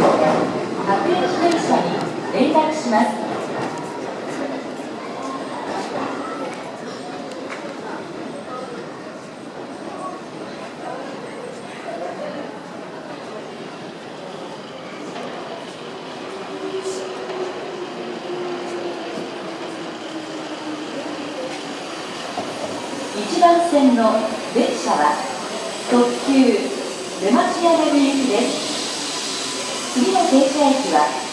が各駅停車に連絡します。1番線の電車は特急出町山行きです。停車駅は